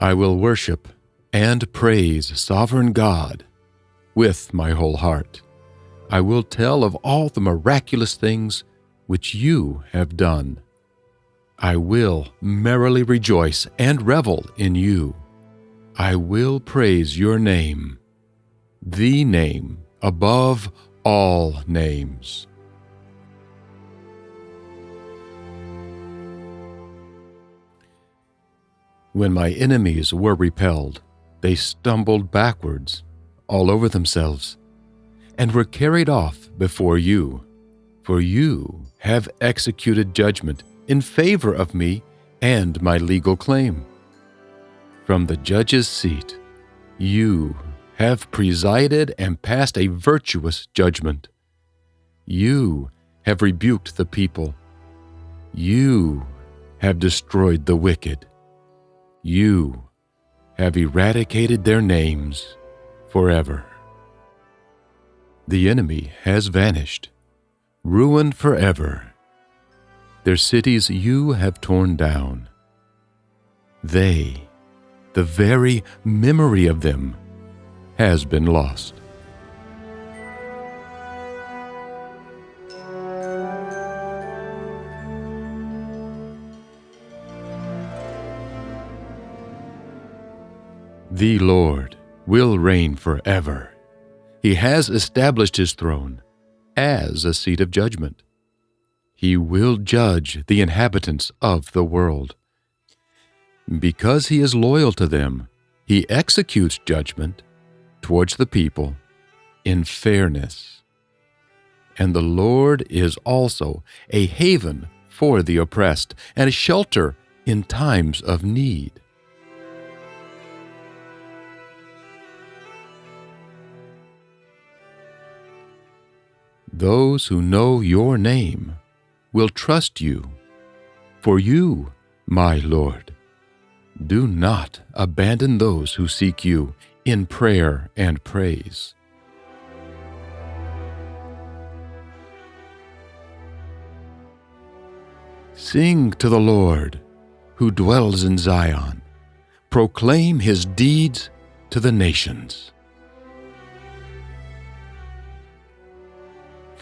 I will worship and praise sovereign God with my whole heart. I will tell of all the miraculous things which you have done. I will merrily rejoice and revel in you. I will praise your name, the name above all names. When my enemies were repelled, they stumbled backwards all over themselves and were carried off before you. For you have executed judgment in favor of me and my legal claim. From the judge's seat, you have presided and passed a virtuous judgment. You have rebuked the people. You have destroyed the wicked. You have eradicated their names forever. The enemy has vanished, ruined forever. Their cities you have torn down. They, the very memory of them, has been lost. The Lord will reign forever. He has established his throne as a seat of judgment. He will judge the inhabitants of the world. Because he is loyal to them, he executes judgment towards the people in fairness. And the Lord is also a haven for the oppressed and a shelter in times of need. Those who know your name will trust you. For you, my Lord, do not abandon those who seek you in prayer and praise. Sing to the Lord, who dwells in Zion. Proclaim his deeds to the nations.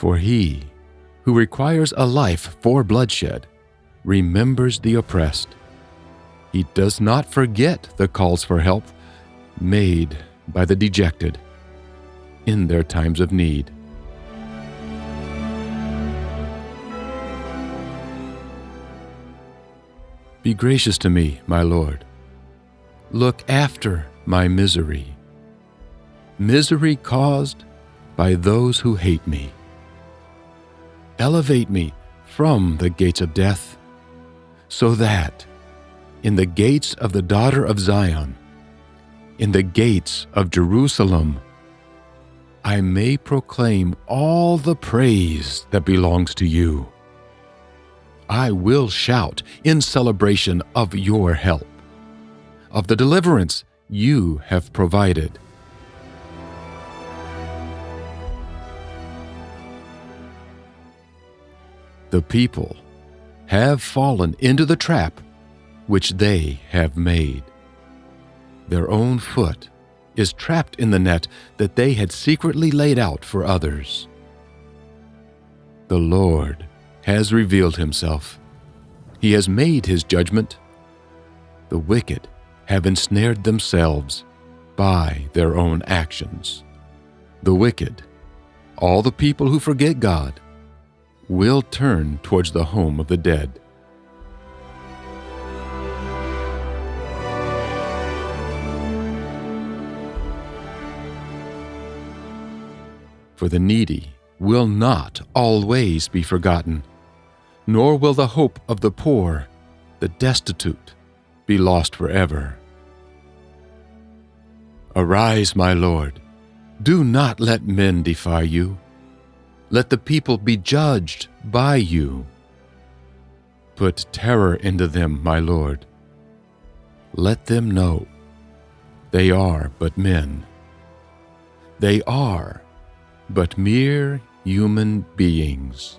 For he who requires a life for bloodshed remembers the oppressed. He does not forget the calls for help made by the dejected in their times of need. Be gracious to me, my Lord. Look after my misery, misery caused by those who hate me elevate me from the gates of death, so that in the gates of the daughter of Zion, in the gates of Jerusalem, I may proclaim all the praise that belongs to you. I will shout in celebration of your help, of the deliverance you have provided. The people have fallen into the trap which they have made. Their own foot is trapped in the net that they had secretly laid out for others. The Lord has revealed himself. He has made his judgment. The wicked have ensnared themselves by their own actions. The wicked, all the people who forget God, will turn towards the home of the dead. For the needy will not always be forgotten, nor will the hope of the poor, the destitute, be lost forever. Arise, my Lord, do not let men defy you. Let the people be judged by you. Put terror into them, my Lord. Let them know they are but men. They are but mere human beings.